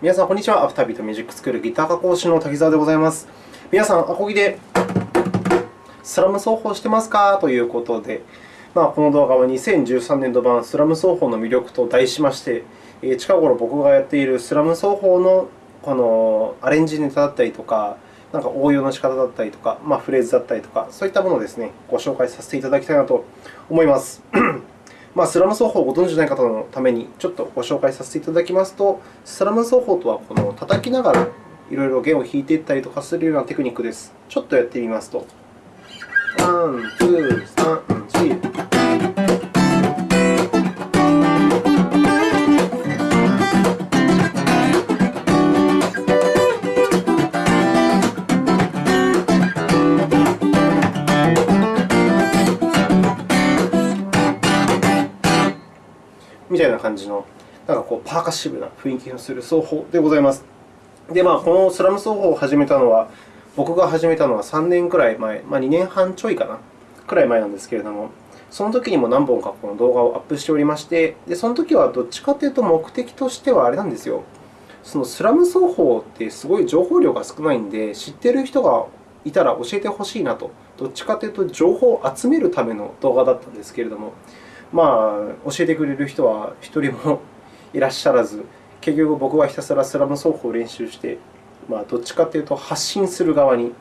皆さん、こんにちは。アフタービートミュージックスクールギター科講師の滝沢でございます。皆さん、アコギでスラム奏法してますか？ということで、まあ、この動画は2013年度版スラム奏法の魅力と題しまして、近頃僕がやっているスラム奏法のこのアレンジネタだったりとか、なんか応用の仕方だったりとか、まあ、フレーズだったりとか、そういったものをですね、ご紹介させていただきたいなと思います。まあ、スラム奏法をご存じない方のためにちょっとご紹介させていただきますと、スラム奏法とはこの叩きながらいろいろ弦を弾いていったりとかするようなテクニックです。ちょっとやってみますと。 One, two, サン、パーカッシブな雰囲気のする奏法でございます。で、まあ、このスラム奏法を始めたのは、僕が始めたのは3年くらい前、まあ、2年半ちょいかな、くらい前なんですけれども、その時にも何本かこの動画をアップしておりまして、でその時はどっちかというと、目的としてはあれなんですよ。そのスラム奏法ってすごい情報量が少ないんで、知っている人がいたら教えてほしいなと、どっちかというと情報を集めるための動画だったんですけれども、まあ、教えてくれる人は一人もいらっしゃらず、結局僕はひたすらスラム奏法を練習して、まあ、どっちかというと発信する側に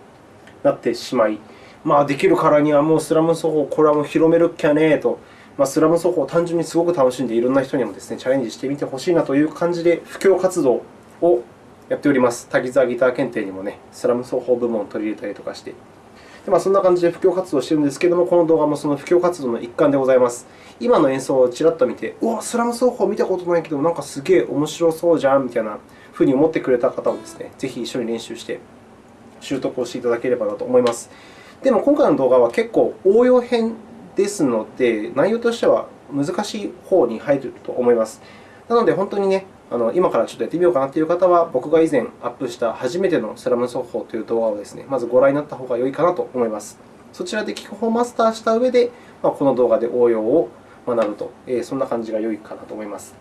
なってしまい、まあ、できるからにはもうスラム奏法、これはもう広めるっきゃねーと、まあ、スラム奏法を単純にすごく楽しんで、いろんな人にもですね、チャレンジしてみてほしいなという感じで、布教活動をやっております。滝沢ギター検定にもね、スラム奏法部門を取り入れたりとかして。でまあ、そんな感じで布教活動をしているんですけれども、この動画もその布教活動の一環でございます。今の演奏をちらっと見て、うわ、スラム奏法見たことないけど、なんかすげえ面白そうじゃんみたいなふうに思ってくれた方をですね、ぜひ一緒に練習して習得をしていただければなと思います。でも、今回の動画は結構応用編ですので、内容としては難しい方に入ると思います。なので、本当にね、あの今からちょっとやってみようかなという方は、僕が以前アップした初めてのスラム奏法という動画をですね、まずご覧になった方が良いかなと思います。そちらで基本をマスターした上で、まあ、この動画で応用を学ぶと、えー、そんな感じが良いかなと思います。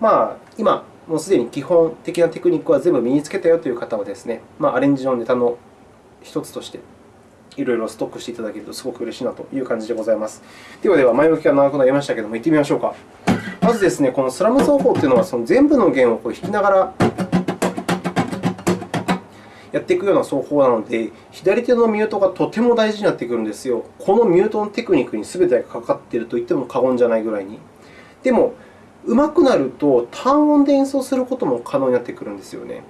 まあ、今、もうすでに基本的なテクニックは全部身につけたよという方はですね、まあ、アレンジのネタの一つとして、いろいろストックしていただけるとすごく嬉しいなという感じでございます。ではでは、前置きが長くなりましたけれども、行ってみましょうか。まずですね、このスラム奏法というのは、その全部の弦をこう弾きながらやっていくような奏法なので、左手のミュートがとても大事になってくるんですよ。このミュートのテクニックに全てがかかっていると言っても過言じゃないぐらいに。でも、上手くなると、単音で演奏することも可能になってくるんですよね。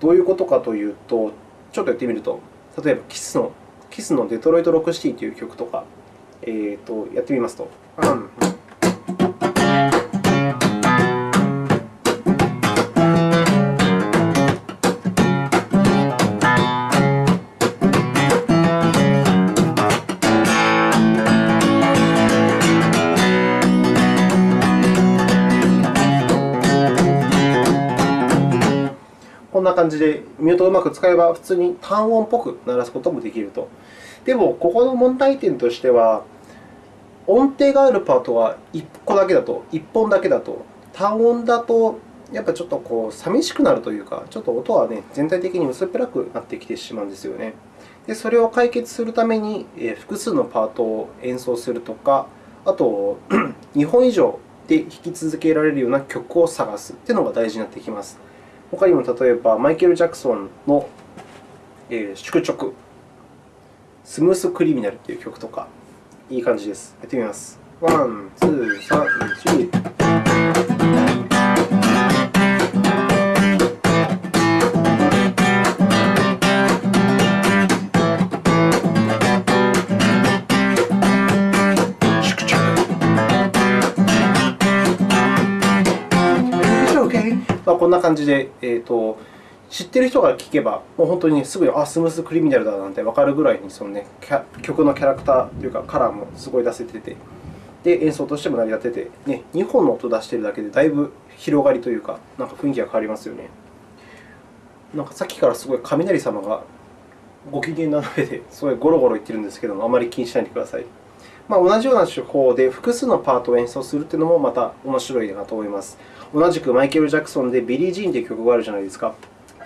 どういうことかというと、ちょっとやってみると、例えばキスのキスのデトロイト・ロックシティという曲とか、えー、とやってみますと。な感じで、ミュートをうまく使えば、普通に単音っぽく鳴らすこともできると。でも、ここの問題点としては、音程があるパートは1個だけだと、1本だけだと、単音だと、やっぱちょっとこう寂しくなるというか、ちょっと音は、ね、全体的に薄っぺらくなってきてしまうんですよね。でそれを解決するために、複数のパートを演奏するとか、あと、2本以上で弾き続けられるような曲を探すというのが大事になってきます。他にも例えば、マイケル・ジャクソンの「宿直」「スムース・クリミナル」という曲とか、いい感じです。やってみます。 One, two, サン、シー。こんな感じで、えーと、知っている人が聴けば、もう本当にすぐにあスムースクリミナルだなんて分かるぐらいにその、ね、曲のキャラクターというかカラーもすごい出せてて、で演奏としても成り立ってて、ね、2本の音を出しているだけでだいぶ広がりというか、なんか雰囲気が変わりますよね。なんかさっきからすごい雷様がご機嫌な上ですごいゴロゴロ言ってるんですけども、あまり気にしないでください。まあ、同じような手法で複数のパートを演奏するというのもまた面白いなと思います。同じくマイケル・ジャクソンでビリー・ジーンという曲があるじゃないですか。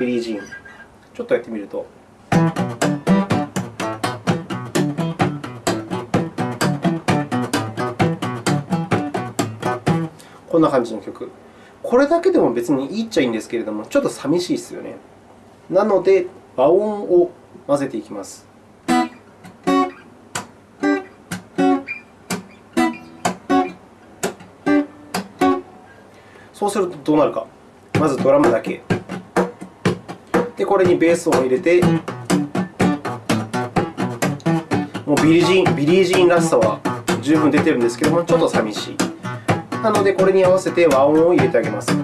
ビリー・ジーン。ちょっとやってみると。こんな感じの曲。これだけでも別にいいっちゃいいんですけれども、ちょっと寂しいですよね。なので、和音を混ぜていきます。そうするとどうなるか。まずドラムだけ。で、これにベースを入れて、もうビリー・ジーンビリー・ジーンらしさは十分出てるんですけども、ちょっと寂しい。なので、これに合わせて和音を入れてあげます。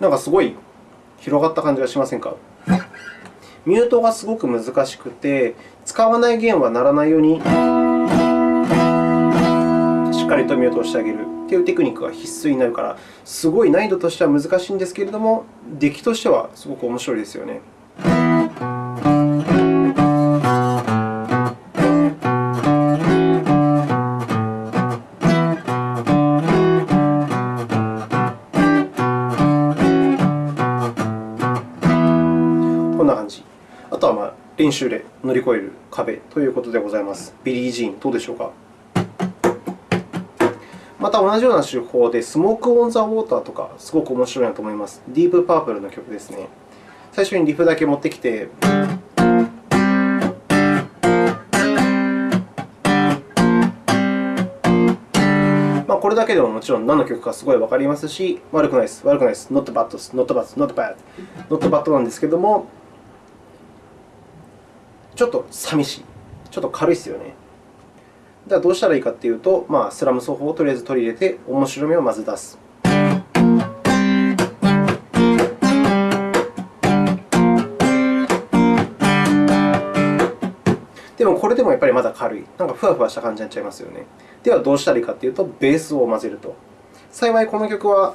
なんかすごい広がった感じがしませんか？ミュートがすごく難しくて、使わない弦は鳴らないようにしっかりとミュートをしてあげるというテクニックが必須になるから、すごい難易度としては難しいんですけれども、出来としてはすごく面白いですよね。練習で乗り越える壁ということでございます。ビリー・ジーン、どうでしょうか？また同じような手法で、スモーク・オン・ザ・ウォーターとか、すごく面白いなと思います。ディープ・パープルの曲ですね。最初にリフだけ持ってきて、まあ、これだけでももちろん何の曲かすごいわかりますし、悪くないです、悪くないです、not bad です、not bad, not bad, not bad なんですけども、ちょっと寂しい。ちょっと軽いですよね。では、どうしたらいいかというと、まあ、スラム奏法をとりあえず取り入れて、面白みをまず出す。でも、これでもやっぱりまだ軽い。なんかふわふわした感じになっちゃいますよね。では、どうしたらいいかというと、ベースを混ぜると。幸い、この曲は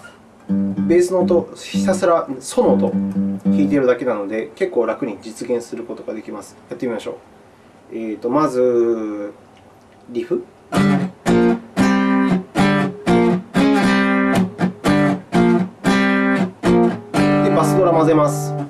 ベースの音、ひたすらソの音弾いているだけなので、結構楽に実現することができます。やってみましょう。えーと、まず、リフ？で、バスドラ混ぜます。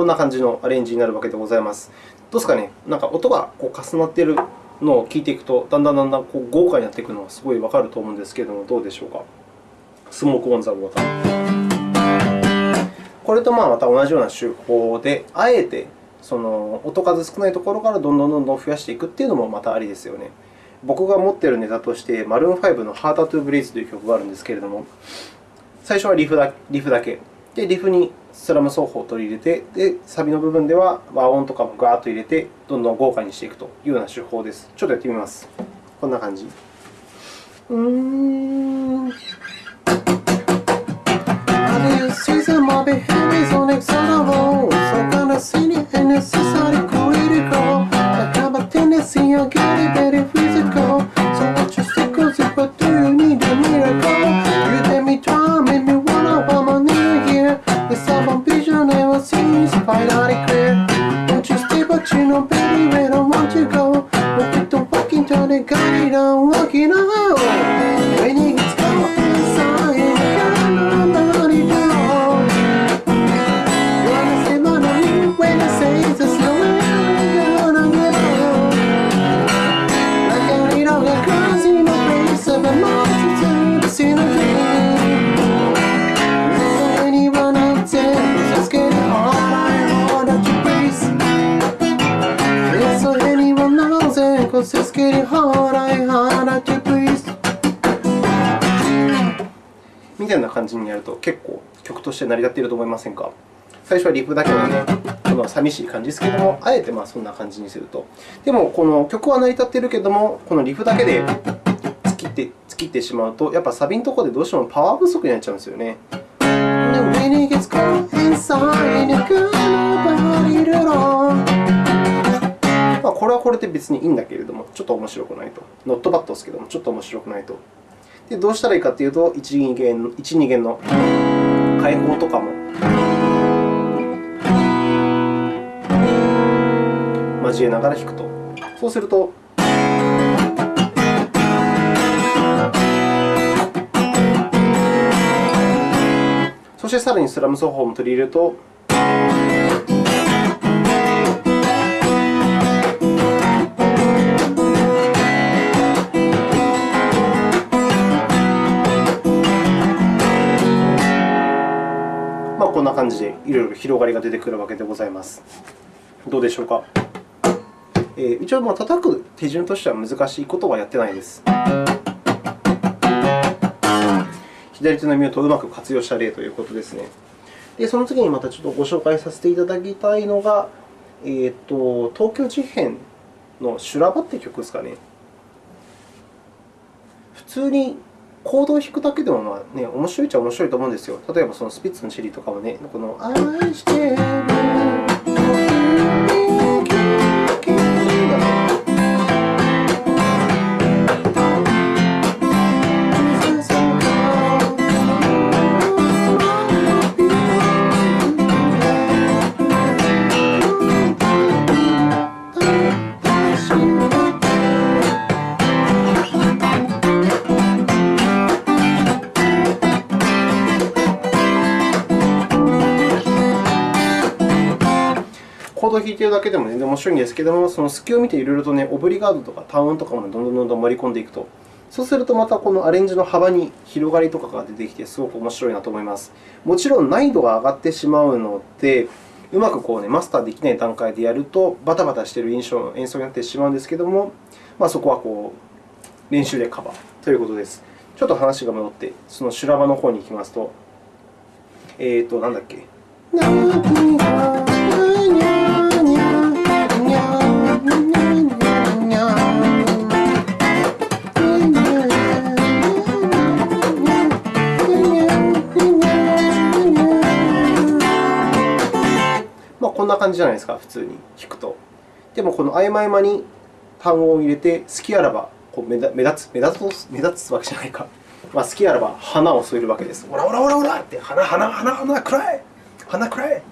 こんな感じのアレンジになるわけでございます。どうですかね、なんか音がこう重なっているのを聞いていくと、だんだんだんだんこう豪華になっていくのがすごいわかると思うんですけれども、どうでしょうか？スモーク・オン・ザ・ウォーター。これとまあまた同じような手法で、あえてその音数少ないところからどんどんどんどん増やしていくというのもまたありですよね。僕が持っているネタとして、マルーン5の Hard to Breathe という曲があるんですけれども、最初はリフだリフだけ。で、リフにスラム奏法を取り入れて、で、サビの部分では和音とかもガーッと入れて、どんどん豪華にしていくというような手法です。ちょっとやってみます。こんな感じ。うーん。として成り立っていると思いませんか？最初はリフだけのね、この寂しい感じですけども、あえてまあそんな感じにすると。でも、この曲は成り立っているけれども、このリフだけで突きって突きってしまうと、やっぱサビのところでどうしてもパワー不足になっちゃうんですよね。まあこれはこれで別にいいんだけれども、ちょっと面白くないと。ノットバットですけども、ちょっと面白くないと。でどうしたらいいかというと、1、2弦 ,1 2弦の開放とかも交えながら弾くと。そうすると、そしてさらにスラム奏法も取り入れると、じでいろいろ広がりが出てくるわけでございます。どうでしょうか？えー、一応、まあ、叩く手順としては難しいことはやってないです。左手のミュートをうまく活用した例ということですね。で、その次にまたちょっとご紹介させていただきたいのが、えーと、東京事変の修羅場という曲ですかね。普通にコードを弾くだけでもまあ、ね、面白いっちゃ面白いと思うんですよ。例えば、そのスピッツのチェリーとかもね、この愛してるるだけでも全然面白いんですけども、その隙を見ていろいろと、ね、オブリガードとか単音とかもどんどんどんどん盛り込んでいくと。そうすると、またこのアレンジの幅に広がりとかが出てきて、すごく面白いなと思います。もちろん難易度が上がってしまうので、うまくこう、ね、マスターできない段階でやると、バタバタしている印象の演奏になってしまうんですけども、まあ、そこはこう練習でカバーということです。ちょっと話が戻って、その修羅場の方に行きますと、えっ、ー、と、なんだっけ？感じじゃないですか、普通に聞くと。でも、この合間合間に単語を入れて、好きあらばこう目立つ、目立つ目立つわけじゃないか。まあ、好きあらば花を添えるわけです。ほらほらほらほらって、花、花、花、花、暗い花くらえ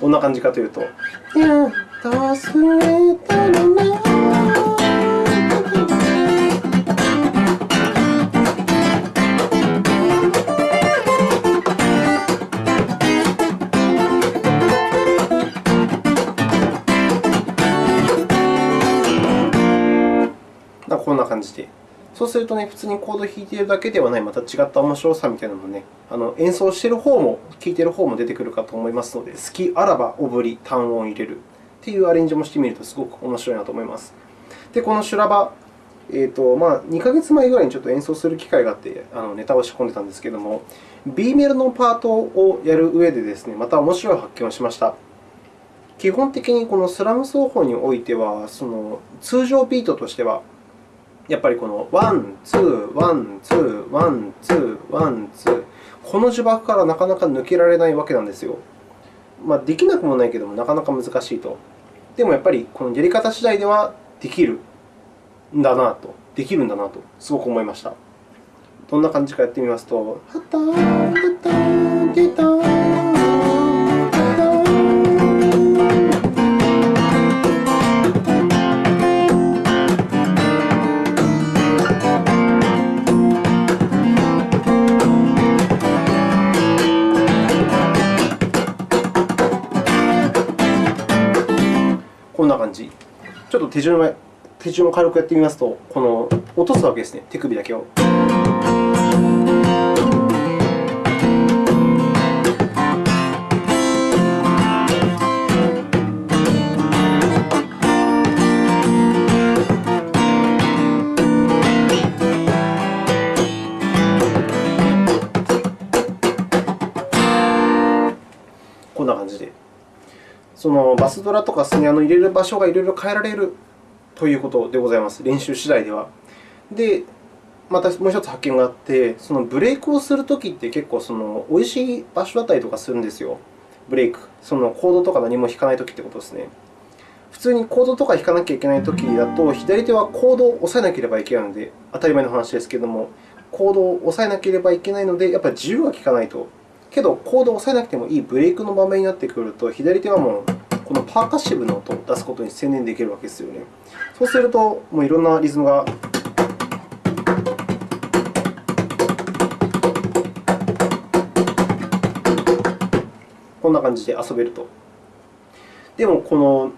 どんな感じかというと。や忘れたのなそうするとね、普通にコードを弾いているだけではない、また違った面白さみたいなのもね、あの演奏している方も、聴いている方も出てくるかと思いますので、好きあらばオブリ、単音を入れるというアレンジもしてみると、すごく面白いなと思います。で、この修羅場、えーとまあ、2ヶ月前ぐらいにちょっと演奏する機会があって、あのネタを仕込んでたんですけれども、B メロのパートをやる上でですね、また面白い発見をしました。基本的にこのスラム奏法においては、その通常ビートとしては、やっぱりこの one, two, one, two, one, two, one, two,この呪縛からなかなか抜けられないわけなんですよ。まあ、できなくもないけども、なかなか難しいと。でもやっぱりこのやり方次第ではできるんだなと、できるんだなと、すごく思いました。どんな感じかやってみますと。手順を手順を軽くやってみますと、この落とすわけですね、手首だけを。こんな感じで。そのバスドラとかスネアの入れる場所がいろいろ変えられるということでございます、練習次第では。で、またもう一つ発見があって、そのブレイクをするときって結構その美味しい場所だったりとかするんですよ。ブレイク。そのコードとか何も弾かないときってことですね。普通にコードとか弾かなきゃいけないときだと、左手はコードを押さえなければいけないので、当たり前の話ですけれども、コードを押さえなければいけないので、やっぱり自由が利かないと。けど、コードを押さえなくてもいいブレイクの場面になってくると、左手はもうこのパーカッシブの音を出すことに専念できるわけですよね。そうすると、もういろんなリズムがこんな感じで遊べると。でも、この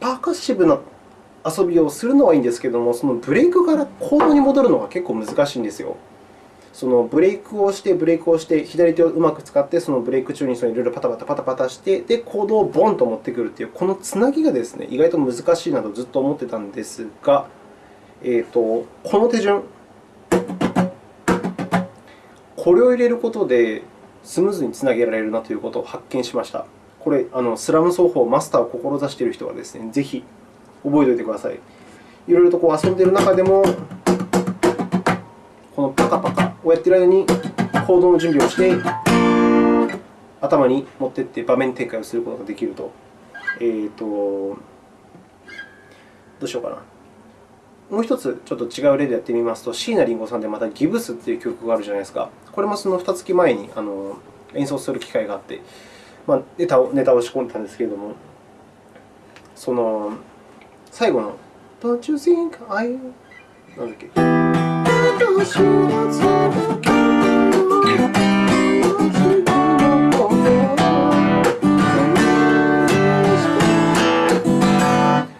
パーカッシブな遊びをするのはいいんですけれども、そのブレイクからコードに戻るのが結構難しいんですよ。そのブレイクをして、ブレイクをして、左手をうまく使って、そのブレイク中にそのいろいろパタパタパタパタして、で、コードをボンと持ってくるという、このつなぎがですね、意外と難しいなとずっと思ってたんですが、えーと、この手順、これを入れることでスムーズにつなげられるなということを発見しました。これ、あのスラム奏法マスターを志している人はですね、ぜひ覚えておいてください。いろいろとこう遊んでいる中でも、このパカパカをやっている間にコードの準備をして、頭に持っていって場面展開をすることができると。えーと、どうしようかな。もう一つちょっと違う例でやってみますと、椎名林檎さんでまたギブスという曲があるじゃないですか。これもその2月前にあの演奏する機会があって、まあ、ネタをネタを仕込んでたんですけれども、その最後の Don't you think I なんだっけ？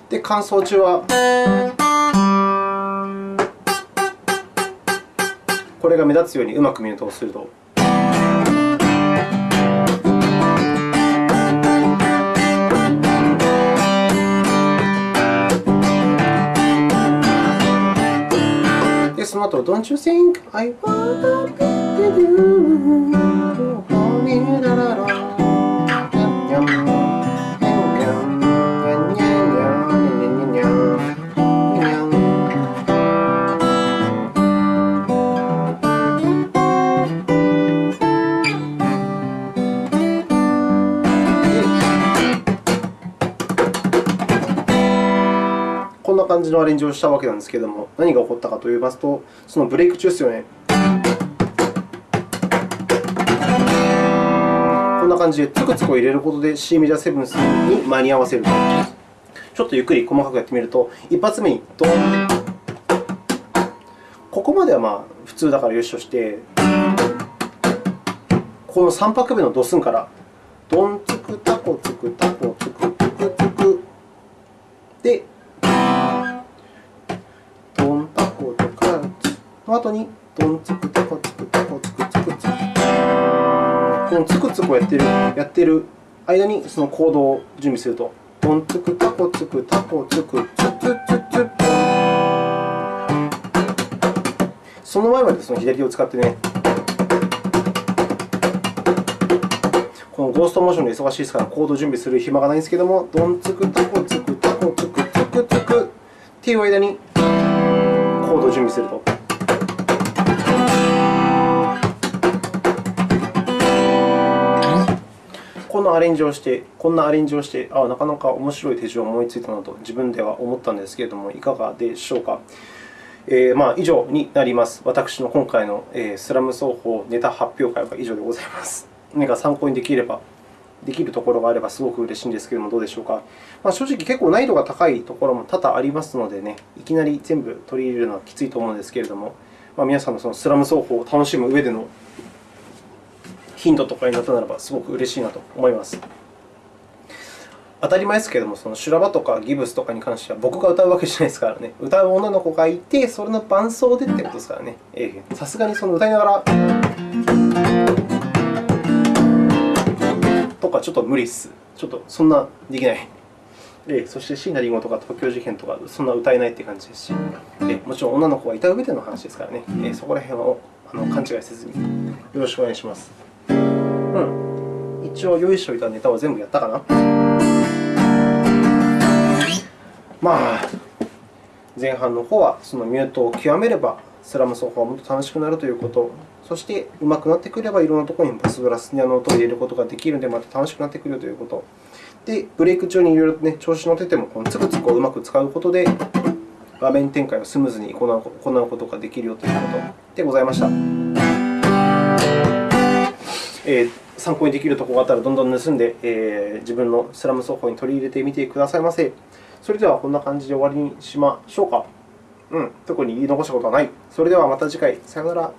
で、乾燥中はこれが目立つようにうまく見るとすると。で、その後、Don't you think I wanna be with のアレンジをしたわけなんですけれども、何が起こったかといいますと、そのブレイク中ですよね。こんな感じでつくつくを入れることで C メジャーセブンスに間に合わせると。ちょっとゆっくり細かくやってみると、一発目にドン。ここまではまあ普通だからよしとして、この3拍目のドスンから、ドンつくタコつくタコつくつくつく。で、の後に、ドンツクタコツクタコツクツクツク。このツクツクをやってるやってる間にそのコードを準備すると、ドンツクタコツクタコツクツツツツその前までその左手を使ってね、このゴーストモーションで忙しいですから、コード準備する暇がないんですけども、ドンツクタコツクタコツクツクツクっていう間にコードを準備すると。のアレンジをして、こんなアレンジをして、ああなかなか面白い手順を思いついたなと自分では思ったんですけれども、いかがでしょうか？えー、まあ、以上になります。私の今回の、スラム奏法ネタ発表会は以上でございます。何か参考にできれば、できるところがあればすごく嬉しいんですけれども、どうでしょうか？まあ、正直、結構難易度が高いところも多々ありますのでね、いきなり全部取り入れるのはきついと思うんですけれども、まあ、皆さんのそのスラム奏法を楽しむ上でのヒントとかになったならば、すごく嬉しいなと思います。当たり前ですけれども、その修羅場とかギブスとかに関しては、僕が歌うわけじゃないですからね。歌う女の子がいて、それの伴奏でってことですからね。さすがにその歌いながら、とかちょっと無理っす。ちょっとそんなできない。えそして椎名林檎とか東京事変とか、そんな歌えないという感じですし、えもちろん女の子がいた上での話ですからね。えそこら辺はあの勘違いせずによろしくお願いします。うん。一応用意しておいたネタは全部やったかなまあ、前半の方はそのミュートを極めれば、スラム奏法はもっと楽しくなるということ、そして上手くなってくれば、いろんなところにバスブラスの音を入れることができるので、また楽しくなってくるということ。で、ブレイク中にいろいろ、ね、調子乗ってても、このつくつくをうまく使うことで、画面展開をスムーズに行うことができるよということでございました。えー、参考にできるところがあったら、どんどん盗んで、えー、自分のスラム奏法に取り入れてみてくださいませ。それでは、こんな感じで終わりにしましょうか。うん、特に言い残したことはない。それではまた次回。さよなら。